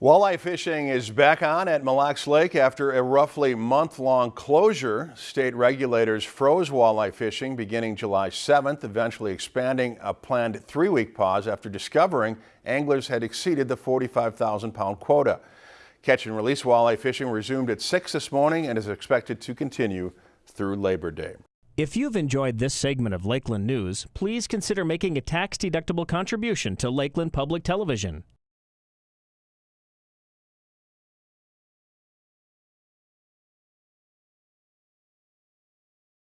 Walleye fishing is back on at Mille Lacs Lake after a roughly month-long closure. State regulators froze walleye fishing beginning July 7th, eventually expanding a planned three-week pause after discovering anglers had exceeded the 45,000-pound quota. Catch and release walleye fishing resumed at 6 this morning and is expected to continue through Labor Day. If you've enjoyed this segment of Lakeland News, please consider making a tax-deductible contribution to Lakeland Public Television.